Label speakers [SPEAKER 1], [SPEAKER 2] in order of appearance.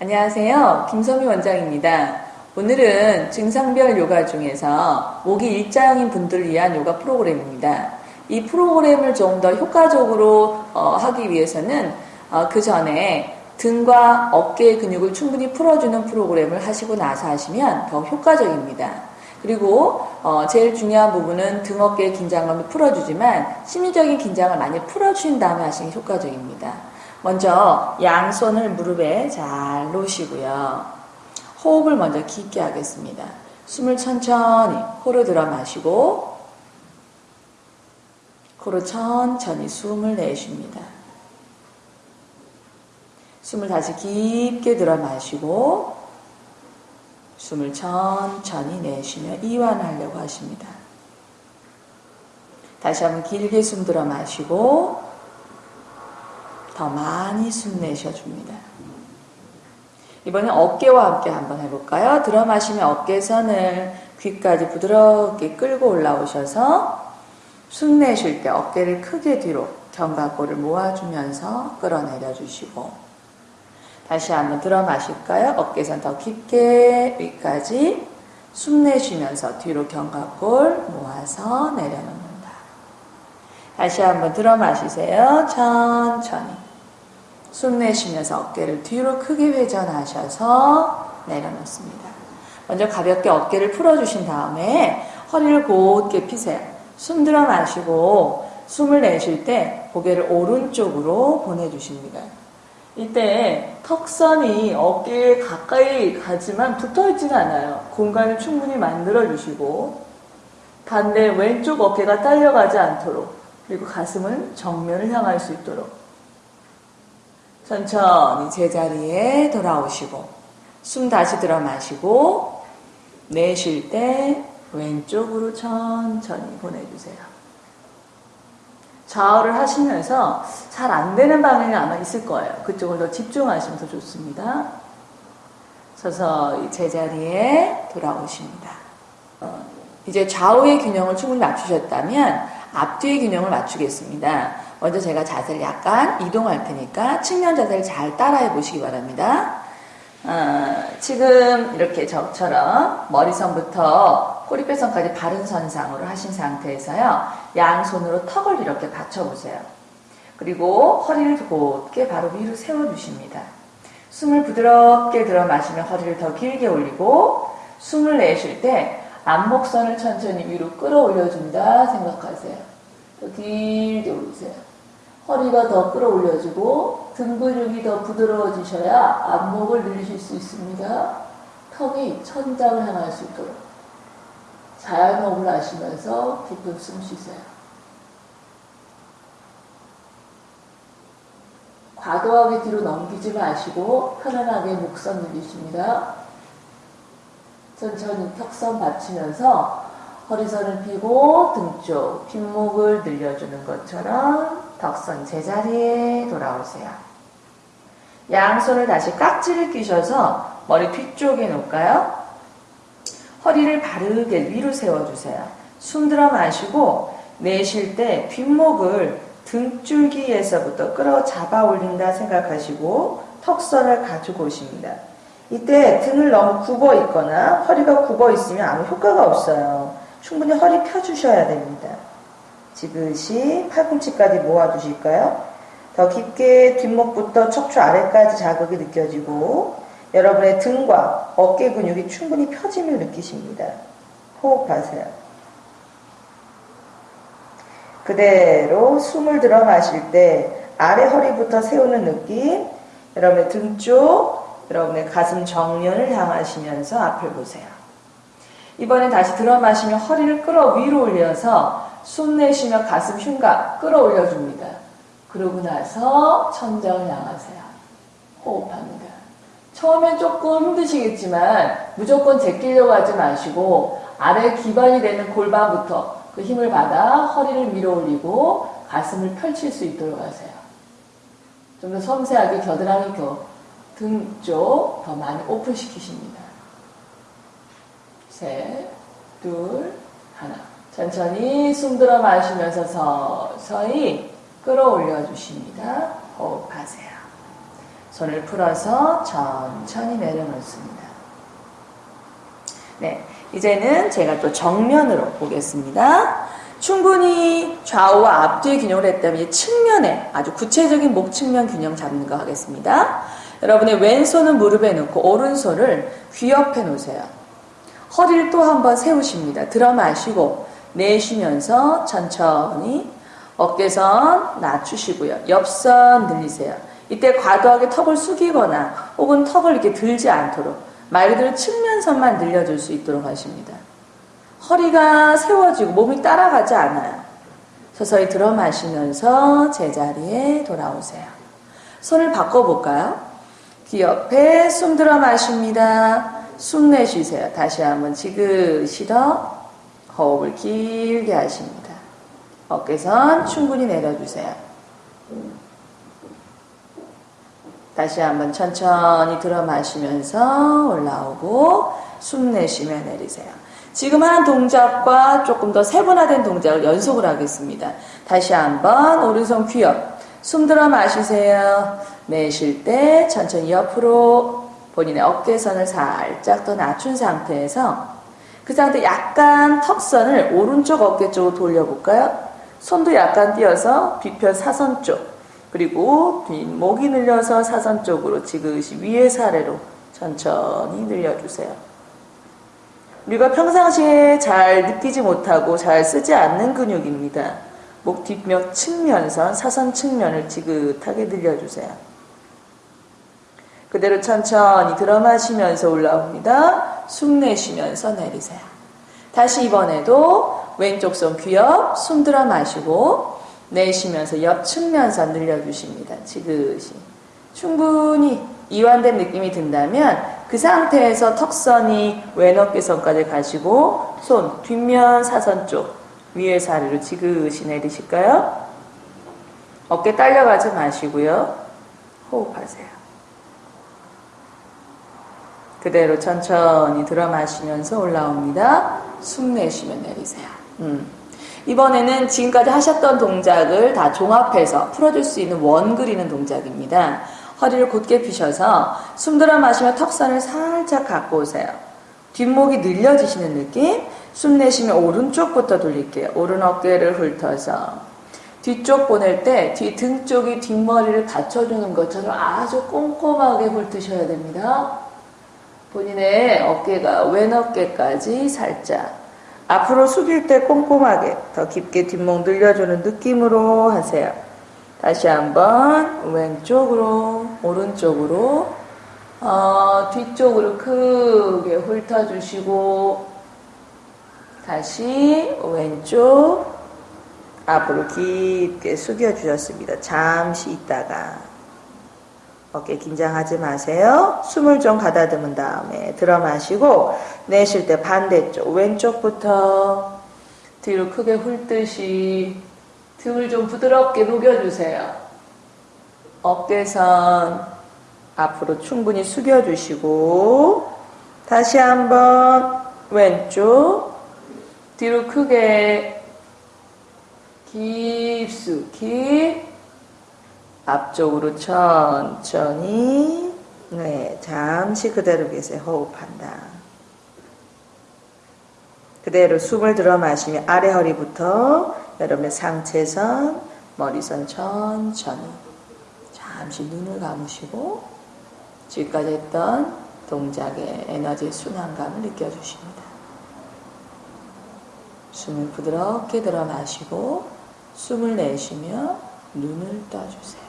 [SPEAKER 1] 안녕하세요. 김선미 원장입니다. 오늘은 증상별 요가 중에서 목이 일자형인 분들을 위한 요가 프로그램입니다. 이 프로그램을 좀 더 효과적으로 어, 하기 위해서는 어, 그 전에 등과 어깨의 근육을 충분히 풀어주는 프로그램을 하시고 나서 하시면 더 효과적입니다. 그리고 어, 제일 중요한 부분은 등 어깨의 긴장감을 풀어주지만 심리적인 긴장을 많이 풀어주신 다음에 하시는 게 효과적입니다. 먼저 양손을 무릎에 잘 놓으시고요. 호흡을 먼저 깊게 하겠습니다. 숨을 천천히 코로 들어 마시고 코로 천천히 숨을 내쉽니다. 숨을 다시 깊게 들어 마시고 숨을 천천히 내쉬며 이완하려고 하십니다. 다시 한번 길게 숨 들어 마시고 더 많이 숨 내셔 줍니다. 이번엔 어깨와 함께 한번 해볼까요? 들어 마시면 어깨선을 귀까지 부드럽게 끌고 올라오셔서 숨 내쉴 때 어깨를 크게 뒤로 견갑골을 모아주면서 끌어내려 주시고 다시 한번 들어 마실까요? 어깨선 더 깊게 위까지 숨 내쉬면서 뒤로 견갑골 모아서 내려놓는다. 다시 한번 들어 마시세요. 천천히. 숨 내쉬면서 어깨를 뒤로 크게 회전하셔서 내려놓습니다. 먼저 가볍게 어깨를 풀어주신 다음에 허리를 곧게 피세요. 숨 들어 마시고 숨을 내쉴 때 고개를 오른쪽으로 보내주십니다. 이때 턱선이 어깨에 가까이 가지만 붙어 있지는 않아요. 공간을 충분히 만들어 주시고 반대 왼쪽 어깨가 딸려가지 않도록 그리고 가슴은 정면을 향할 수 있도록 천천히 제자리에 돌아오시고 숨 다시 들어 마시고 내쉴 때 왼쪽으로 천천히 보내주세요. 좌우를 하시면서 잘 안 되는 방향이 아마 있을 거예요. 그쪽을 더 집중하시면 더 좋습니다. 서서 제자리에 돌아오십니다. 어, 이제 좌우의 균형을 충분히 맞추셨다면 앞뒤의 균형을 맞추겠습니다. 먼저 제가 자세를 약간 이동할 테니까 측면 자세를 잘 따라해 보시기 바랍니다. 어, 지금 이렇게 저처럼 머리선부터 꼬리뼈선까지 바른 선상으로 하신 상태에서요. 양손으로 턱을 이렇게 받쳐보세요. 그리고 허리를 곧게 바로 위로 세워주십니다. 숨을 부드럽게 들어 마시며 허리를 더 길게 올리고 숨을 내쉴 때 앞목선을 천천히 위로 끌어올려준다 생각하세요. 더 길게 올리세요. 허리가 더 끌어올려지고 등 근육이 더 부드러워지셔야 앞목을 늘리실 수 있습니다. 턱이 천장을 향할 수 있도록 자연호흡을 하시면서 깊은 숨 쉬세요. 과도하게 뒤로 넘기지 마시고 편안하게 목선 늘리십니다. 천천히 턱선 받치면서 허리선을 펴고 등쪽 뒷목을 늘려주는 것처럼 덕선 제자리에 돌아오세요. 양손을 다시 깍지를 끼셔서 머리 뒤쪽에 놓을까요? 허리를 바르게 위로 세워주세요. 숨 들어 마시고 내쉴 때 뒷목을 등줄기에서부터 끌어 잡아 올린다 생각하시고 턱선을 가지고 오십니다. 이때 등을 너무 굽어 있거나 허리가 굽어 있으면 아무 효과가 없어요. 충분히 허리 펴주셔야 됩니다. 지그시 팔꿈치까지 모아주실까요? 더 깊게 뒷목부터 척추 아래까지 자극이 느껴지고 여러분의 등과 어깨 근육이 충분히 펴짐을 느끼십니다. 호흡하세요. 그대로 숨을 들어 마실 때 아래 허리부터 세우는 느낌, 여러분의 등 쪽, 여러분의 가슴 정면을 향하시면서 앞을 보세요. 이번엔 다시 들어 마시며 허리를 끌어 위로 올려서 숨 내쉬며 가슴 흉곽 끌어올려줍니다. 그러고 나서 천장을 향하세요. 호흡합니다. 처음엔 조금 힘드시겠지만 무조건 제끼려고 하지 마시고 아래 기반이 되는 골반부터 그 힘을 받아 허리를 밀어 올리고 가슴을 펼칠 수 있도록 하세요. 좀 더 섬세하게 겨드랑이 등 쪽 더 많이 오픈시키십니다. 셋, 둘, 하나. 천천히 숨 들어 마시면서 서서히 끌어올려 주십니다. 호흡하세요. 손을 풀어서 천천히 내려놓습니다. 네, 이제는 제가 또 정면으로 보겠습니다. 충분히 좌우와 앞뒤의 균형을 했다면 측면에 아주 구체적인 목 측면 균형 잡는 거 하겠습니다. 여러분의 왼손은 무릎에 놓고 오른손을 귀 옆에 놓으세요. 허리를 또 한번 세우십니다. 들어 마시고 내쉬면서 천천히 어깨선 낮추시고요. 옆선 늘리세요. 이때 과도하게 턱을 숙이거나 혹은 턱을 이렇게 들지 않도록 말 그대로 측면선만 늘려줄 수 있도록 하십니다. 허리가 세워지고 몸이 따라가지 않아요. 서서히 들어 마시면서 제자리에 돌아오세요. 손을 바꿔볼까요? 귀 옆에 숨 들어 마십니다. 숨 내쉬세요. 다시 한번 지그시 더 호흡을 길게 하십니다. 어깨선 충분히 내려주세요. 다시 한번 천천히 들어 마시면서 올라오고 숨 내쉬며 내리세요. 지금 하는 동작과 조금 더 세분화된 동작을 연속을 하겠습니다. 다시 한번 오른손 귀엽. 숨 들어 마시세요. 내쉴 때 천천히 옆으로 본인의 어깨선을 살짝 더 낮춘 상태에서 그 상태 약간 턱선을 오른쪽 어깨 쪽으로 돌려볼까요? 손도 약간 띄어서 뒤편 사선 쪽 그리고 뒷목이 늘려서 사선 쪽으로 지그시 위에서 아래로 천천히 늘려주세요. 우리가 평상시에 잘 느끼지 못하고 잘 쓰지 않는 근육입니다. 목 뒷면 측면선, 사선 측면을 지긋하게 늘려주세요. 그대로 천천히 들어 마시면서 올라옵니다. 숨 내쉬면서 내리세요. 다시 이번에도 왼쪽 손 귀엽, 숨 들어 마시고 내쉬면서 옆 측면선 늘려주십니다. 지그시. 충분히 이완된 느낌이 든다면 그 상태에서 턱선이 왼 어깨선까지 가시고 손 뒷면 사선 쪽 위에서 아래로 지그시 내리실까요? 어깨 딸려가지 마시고요. 호흡하세요. 그대로 천천히 들어 마시면서 올라옵니다. 숨 내쉬며 내리세요. 음. 이번에는 지금까지 하셨던 동작을 다 종합해서 풀어줄 수 있는 원 그리는 동작입니다. 허리를 곧게 펴셔서 숨 들어 마시며 턱선을 살짝 갖고 오세요. 뒷목이 늘려지시는 느낌. 숨 내쉬면 오른쪽부터 돌릴게요. 오른 어깨를 훑어서 뒤쪽 보낼 때 뒤 등 쪽이 뒷머리를 받쳐주는 것처럼 아주 꼼꼼하게 훑으셔야 됩니다. 본인의 어깨가 왼 어깨까지 살짝 앞으로 숙일 때 꼼꼼하게 더 깊게 뒷목 늘려주는 느낌으로 하세요. 다시 한번 왼쪽으로 오른쪽으로 어, 뒤쪽으로 크게 훑어주시고 다시 왼쪽 앞으로 깊게 숙여주셨습니다. 잠시 있다가 어깨 긴장하지 마세요. 숨을 좀 가다듬은 다음에 들어 마시고 내쉴 때 반대쪽 왼쪽부터 뒤로 크게 훑듯이 등을 좀 부드럽게 녹여주세요. 어깨선 앞으로 충분히 숙여주시고 다시 한번 왼쪽 뒤로 크게 깊숙이 앞쪽으로 천천히 네 잠시 그대로 계세요. 호흡한다. 그대로 숨을 들어 마시며 아래 허리부터 여러분의 상체선, 머리선 천천히 잠시 눈을 감으시고 지금까지 했던 동작의 에너지 순환감을 느껴주십니다. 숨을 부드럽게 들어 마시고 숨을 내쉬며 눈을 떠주세요.